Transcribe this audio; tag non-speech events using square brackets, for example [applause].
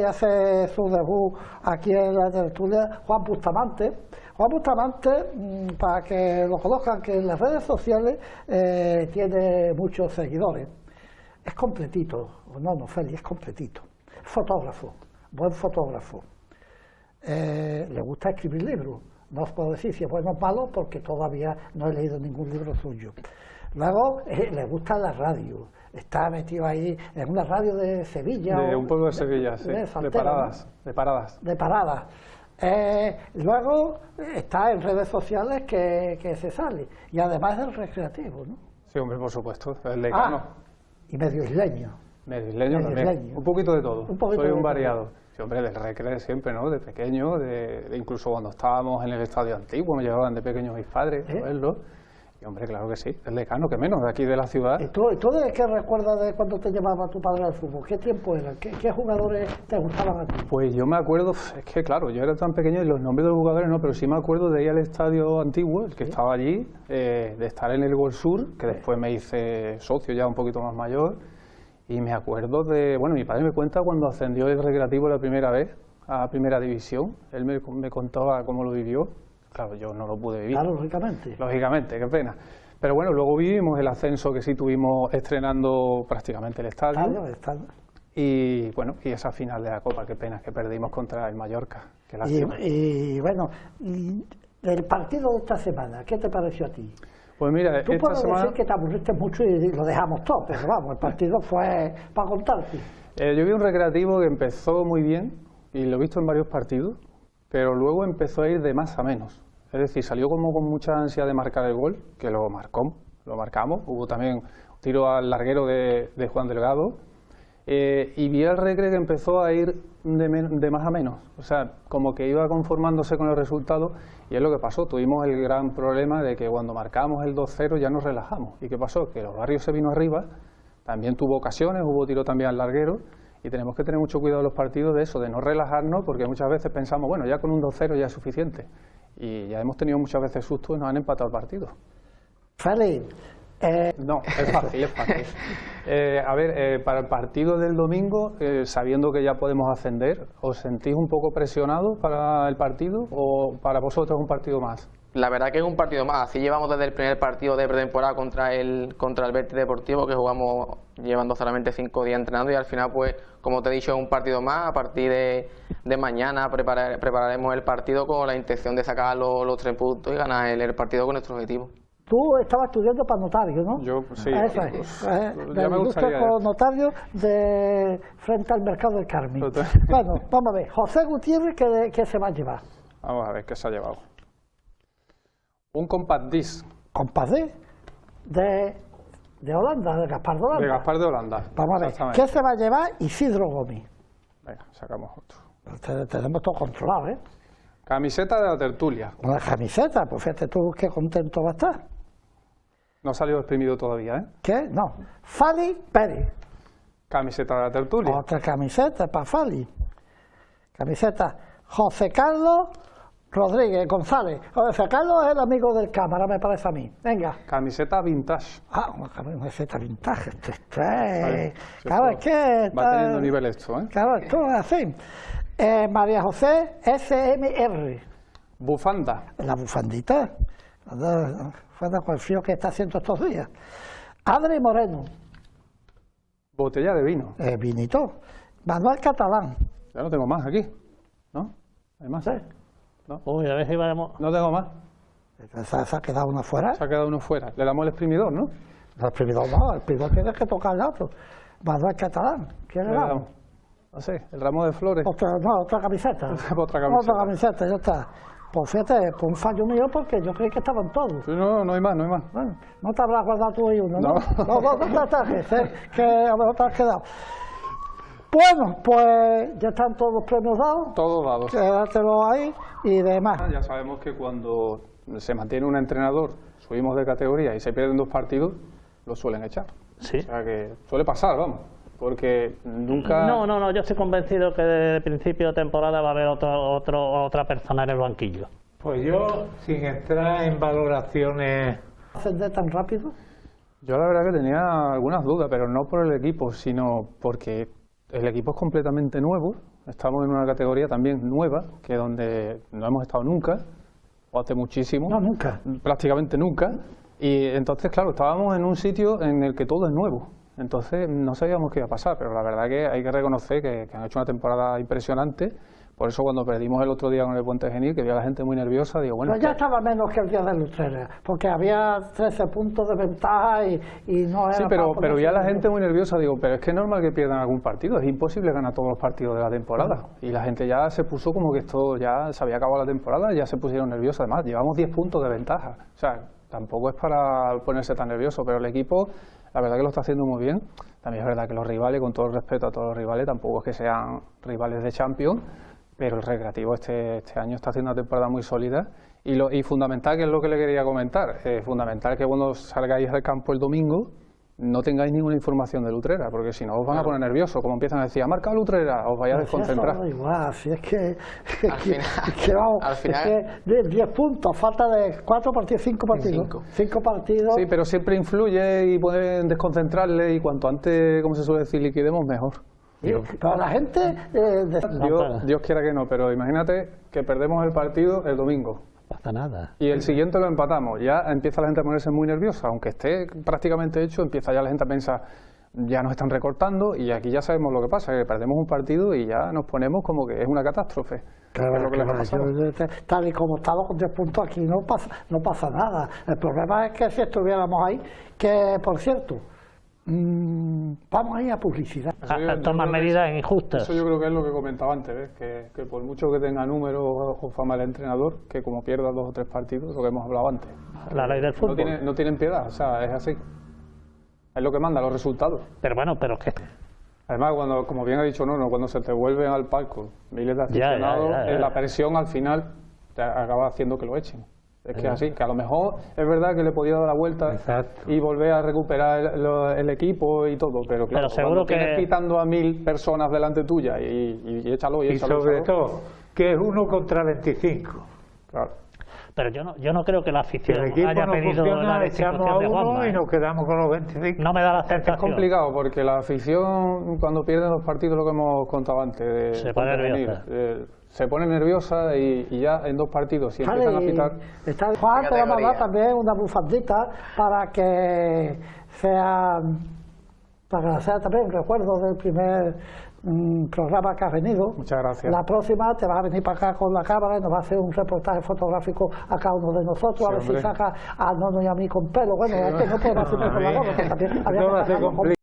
y hace su debut aquí en la tertulia Juan Bustamante. Juan Bustamante, mm, para que lo conozcan, que en las redes sociales eh, tiene muchos seguidores. Es completito, no, no, Félix, es completito. Fotógrafo, buen fotógrafo. Eh, le gusta escribir libros. No os puedo decir si es bueno o malo porque todavía no he leído ningún libro suyo. Luego eh, le gusta la radio. Está metido ahí en una radio de Sevilla. De o un pueblo de Sevilla, sí. De, Santero, paradas, de paradas. De paradas. Eh, luego está en redes sociales que, que se sale. Y además es recreativo, ¿no? Sí, hombre, por supuesto, el. Ah, y medio isleño. Medio isleño medio también. isleño. Un poquito de todo. Un poquito Soy de un todo. variado. Sí, hombre, del recreo siempre, ¿no? De pequeño, de, de incluso cuando estábamos en el estadio antiguo, me llevaban de pequeños mis padres ¿Eh? a verlo. Y hombre, claro que sí, el decano, que menos, de aquí de la ciudad. ¿Y tú, de qué recuerdas de cuando te llevaba tu padre al fútbol? ¿Qué tiempo era? ¿Qué, qué jugadores te gustaban a ti? Pues yo me acuerdo, es que claro, yo era tan pequeño y los nombres de los jugadores no, pero sí me acuerdo de ir al estadio antiguo, el que estaba allí, eh, de estar en el Gol Sur, que después me hice socio ya un poquito más mayor, y me acuerdo de, bueno, mi padre me cuenta cuando ascendió el recreativo la primera vez a primera división, él me, me contaba cómo lo vivió, claro, yo no lo pude vivir. Claro, lógicamente. Lógicamente, qué pena. Pero bueno, luego vivimos el ascenso que sí tuvimos estrenando prácticamente el estadio. Y bueno, y esa final de la Copa, qué pena que perdimos contra el Mallorca. Qué Y, y, bueno, y del partido de esta semana, ¿qué te pareció a ti? Pues mira, Tú esta puedes semana decir que te aburriste mucho y lo dejamos todo, pero vamos, el partido fue para contarte. eh, yo vi un recreativo que empezó muy bien y lo he visto en varios partidos, pero luego empezó a ir de más a menos. Es decir, salió como con mucha ansia de marcar el gol, que lo marcó, lo marcamos. Hubo también tiro al larguero de, Juan Delgado. Eh, y vi al Recre que empezó a ir de, de más a menos, o sea, como que iba conformándose con el resultado y es lo que pasó, tuvimos el gran problema de que cuando marcamos el 2-0 ya nos relajamos. ¿Y qué pasó? Que los barrios se vino arriba, también tuvo ocasiones, hubo tiro también al larguero y tenemos que tener mucho cuidado en los partidos de eso, de no relajarnos porque muchas veces pensamos, bueno, ya con un 2-0 ya es suficiente y ya hemos tenido muchas veces sustos y nos han empatado el partido. Félix, eh, No, es fácil, es fácil. [laughs] Eh, a ver, eh, para el partido del domingo, sabiendo que ya podemos ascender, ¿os sentís un poco presionados para el partido o para vosotros un partido más? La verdad que es un partido más. Así llevamos desde el primer partido de pretemporada contra el contra el Betis Deportivo, que jugamos llevando solamente cinco días entrenando y al final, pues, como te he dicho, es un partido más. A partir de, de mañana preparar- prepararemos el partido con la intención de sacar los, los tres puntos y ganar el, el partido con nuestro objetivo. tú estabas estudiando para notario, ¿no? Yo, sí. Eso es, [laughs] Uf, eh, ya me gustaría. co- notario de frente al mercado del Carmen. Bueno, vamos a ver, José Gutiérrez, ¿qué, qué se va a llevar? Vamos a ver qué se ha llevado. Un compact disc Compadre de, de Holanda, de Gaspar de Holanda. de Gaspar de Holanda. Vamos a ver. ¿qué se va a llevar Isidro Gómez? Venga, sacamos otro. Te- Tenemos todo controlado, ¿eh? Camiseta de la tertulia. Una camiseta, pues fíjate tú qué contento va a estar. No ha salido exprimido todavía, ¿eh? ¿Qué? No. Fali Pérez. Camiseta de la tertulia. Otra camiseta para Fali. Camiseta José Carlos Rodríguez González. José Carlos es el amigo del cámara, me parece a mí. Venga. Camiseta vintage. Ah, una camiseta vintage. Este, este, Vale, claro, esto es que. Va teniendo nivel esto, ¿eh? Claro, esto es así. Eh, María José SMR. Bufanda. La bufandita. La bufanda con el frío que está haciendo estos días. Adri Moreno. Botella de vino. eh, vinito. Manuel Catalán. Ya no tengo más aquí. ¿No? ¿Hay más? ¿sí? Uy, a ver si vamos. No tengo más. Se, se ha quedado uno fuera. Se ha quedado uno fuera. Le damos el exprimidor, ¿no? No, el primero no, el primero tiene que tocar el otro. Manuel Catalán. ¿Quién Le damos. No sé, el ramo de flores. Otra, no, otra camiseta. Otra camiseta. Otra camiseta, ya está. Pues fíjate, por un fallo mío porque yo creí que estaban todos. Sí, No, no hay más, no hay más. Bueno, no te habrás guardado tú ahí uno, ¿no? No. No, no, no te ataques, ¿eh? que a lo mejor te has quedado. Bueno, pues ya están todos los premios dados, Todos dados. quédatelo ahí y demás. Ya sabemos que cuando se mantiene un entrenador, subimos de categoría y se pierden dos partidos, lo suelen echar. Sí. O sea que suele pasar, vamos. Porque nunca. No, no, no, yo estoy convencido que desde principio de temporada va a haber otro, otro, otra persona en el banquillo. Pues yo, sin entrar en valoraciones ¿Ascender tan rápido? Yo la verdad que tenía algunas dudas, pero no por el equipo, sino porque el equipo es completamente nuevo. Estamos en una categoría también nueva, que es donde no hemos estado nunca, o hace muchísimo. No, nunca. Prácticamente nunca. Y entonces, claro, estábamos en un sitio en el que todo es nuevo. Entonces no sabíamos qué iba a pasar, pero la verdad que hay que reconocer que, que han hecho una temporada impresionante. Por eso cuando perdimos el otro día con el Puente Genil, que vi a la gente muy nerviosa, digo, bueno, Pero ya estaba menos que el día de Lutrera, porque había 13 puntos de ventaja y, y no era Sí, pero, pero ya la gente muy nerviosa, digo, pero es que es normal que pierdan algún partido, es imposible ganar todos los partidos de la temporada. Y la gente ya se puso como que esto ya se había acabado la temporada, ya se pusieron nerviosos. Además, llevamos 10 puntos de ventaja. O sea, tampoco es para ponerse tan nervioso, pero el equipo, la verdad que lo está haciendo muy bien. También es verdad que los rivales, con todo el respeto a todos los rivales, tampoco es que sean rivales de Champions, pero el Recreativo este, este año está haciendo una temporada muy sólida. Y, lo, y fundamental, que es lo que le quería comentar, eh, fundamental que cuando salgáis al campo el domingo no tengáis ninguna información de Lutrera, porque si no os van a poner nerviosos, como empiezan a decir, ha marcado Lutrera, os vais a Si eso desconcentrar. da igual, si es que, Al [laughs] que- final- que vamos, al final- es que de 10 puntos, falta de 4 partidos, 5 partidos. Cinco. 5 partidos. Sí, pero siempre influye y pueden desconcentrarle y cuanto antes, como se suele decir, liquidemos mejor. Pero la gente eh, de- Dios, Dios quiera que no, pero imagínate que perdemos el partido el domingo No pasa nada. y el siguiente lo empatamos. Ya empieza la gente a ponerse muy nerviosa, aunque esté prácticamente hecho, empieza ya la gente a pensar, ya nos están recortando y aquí ya sabemos lo que pasa, que perdemos un partido y ya nos ponemos como que es una catástrofe. Claro, claro, yo- yo- tal y como estamos con 10 puntos aquí no pasa, no pasa nada. El problema es que si estuviéramos ahí, que por cierto, mm, vamos a ir a publicidad. Yo- A- a yo tomar creo que medidas injustas. Eso yo creo que es lo que comentaba antes, ¿ves? Que, que por mucho que tenga números o fama el entrenador, que como pierda dos o tres partidos, lo que hemos hablado antes. La ley del No, fútbol. tiene- no tienen piedad, o sea, es así. Es lo que manda, los resultados. Pero bueno, pero es que Además, cuando, como bien ha dicho Nono, cuando se te vuelven al palco miles de ya, aficionados, ya, ya. eh, la presión al final te acaba haciendo que lo echen. Es que así, que a lo mejor es verdad que le podía dar la vuelta Exacto. y volver a recuperar el, lo- el equipo y todo, pero claro, Pero seguro cuando tienes que- quitando a mil personas delante tuya y, y- y échalo y Y échalo. sobre échalo, todo, que es uno contra 25. claro. Pero yo no, yo no creo que la afición el equipo haya no pedido la echamos a de Juanma. y ¿eh? nos quedamos con los 25. No me da la Es sensación. complicado porque la afición cuando pierden los partidos, lo que hemos contado antes, de Se pone nerviosa. eh, se pone nerviosa y, y ya en dos partidos, si empiezan a pitar, está, Juan, te vamos a dar también una bufandita para que sea, para sea también un recuerdo del primer mm, programa que has venido. Muchas gracias. La próxima te vas a venir para acá con la cámara y nos va a hacer un reportaje fotográfico a cada uno de nosotros, a Sí, ver si saca a Nono y a mí con pelo. Bueno, es que no podemos hacer con la que también había No que